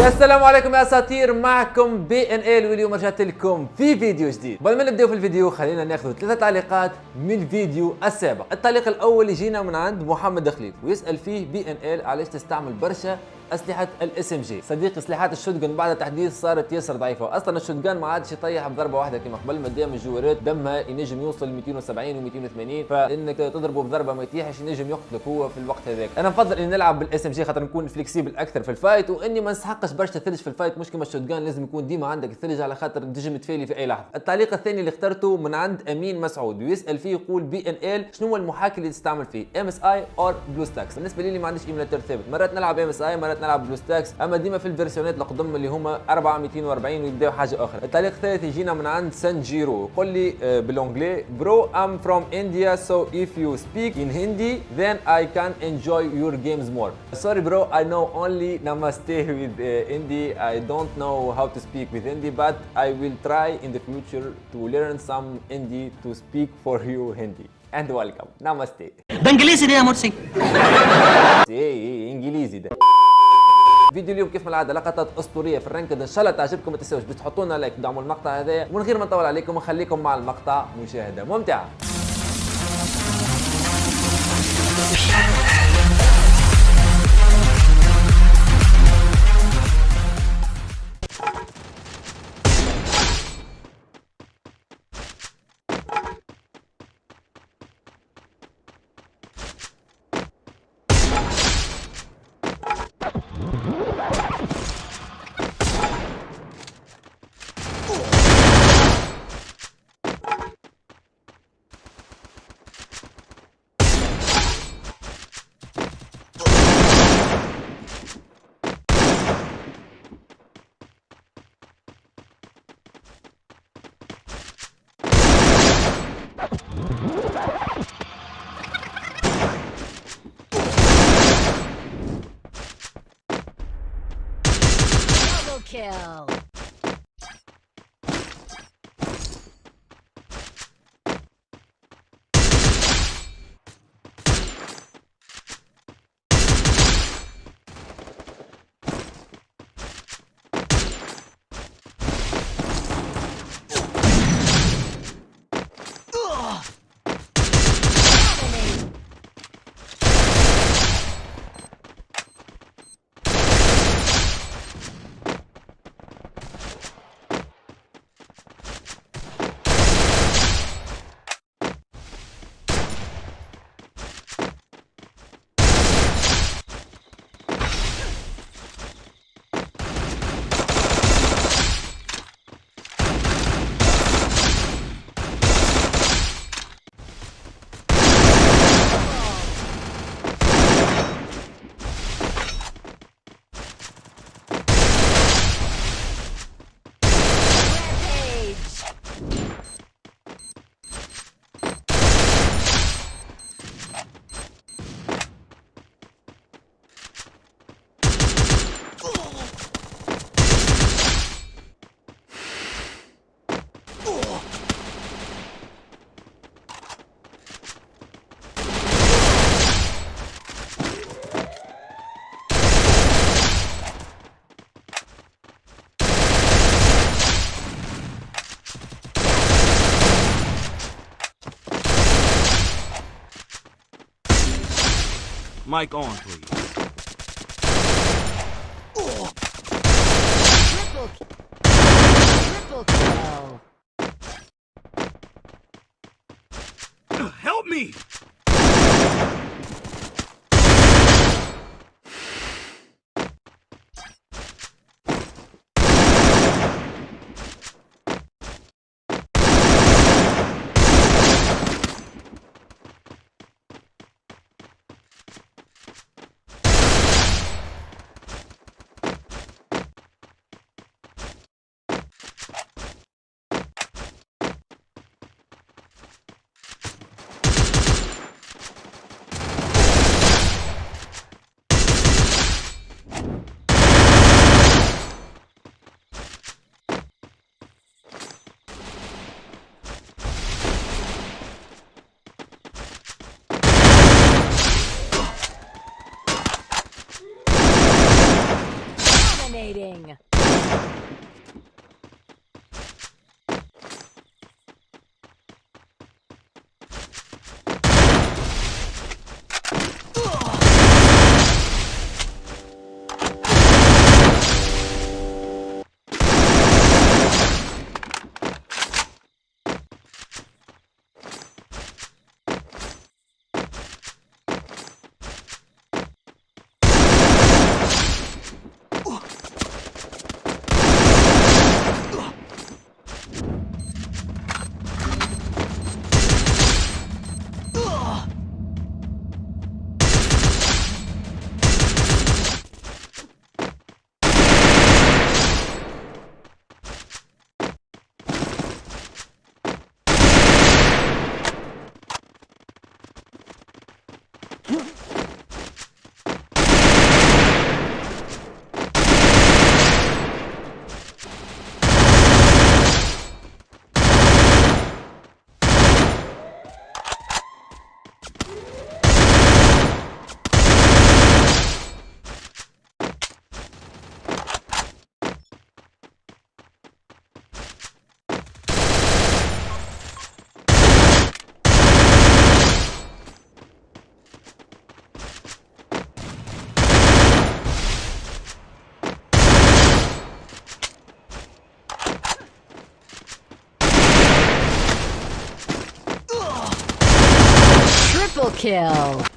يا السلام عليكم يا أساطير. معكم BNL واليوم رجعت لكم في فيديو جديد. قبل ما نبداو في الفيديو خلينا ناخذ ثلاثة تعليقات من الفيديو السابق. التعليق الأول يجينا من عند محمد خليل ويسأل فيه BNL علاش تستعمل برشا أسلحة ال SMG صديقي سلاحات ال shotgun بعد التحديث صارت ياسر ضعيفة. أصلا ال shotgun ما عادش يطيح بضربة واحدة كما قبل. ما دام الجوارات دمها ينجم يوصل 270 و280 فإنك تضربه بضربة ما يطيحش ينجم يقتلك هو في الوقت هذاك. أنا نفضل إني نلعب بال SMG خاطر نكون flexible أكثر في ال fight وإني ما نسحقش برشا ثلج في ال fight مش كما ال shotgun لازم يكون ديما عندك الثلج على خاطر تنجم تفيلي في أي لحظة. التعليق الثاني اللي اخترته من عند أمين مسعود. ويسال فيه يقول BNL شنو هو المحاكي اللي تستعمل فيه؟ MSI or BlueStacks بالنسبة لي ما عنديش émulateur ثابت. مرات نلعب MSI مرات نلعب BlueStacks. أما ديما في الفيرسيونات القدم اللي هما 4240 ويبداو حاجة أخرى التعليق الثالث يجينا من عند سان جيرو. يقول لي بالانجلي bro I'm from India so if you speak in Hindi then I can enjoy your games more sorry bro I know only namaste with Hindi I don't know how to speak with Hindi but I will try in the future to learn some Hindi to speak for you Hindi and welcome namaste بانجليزي ده يا مرسي إيه انجليزي ده فيديو اليوم كيف ما العادة؟ لقطات أسطورية في ال ranked ان شاء الله تعجبكم ما تنساوش. باش تحطوا لنا لايك تدعموا المقطع هذا ومن غير ما نطول عليكم نخليكم مع المقطع مشاهدة ممتعة. Kill. Mic on, please. Triple. Triple kill. Help me! Exciting. kill.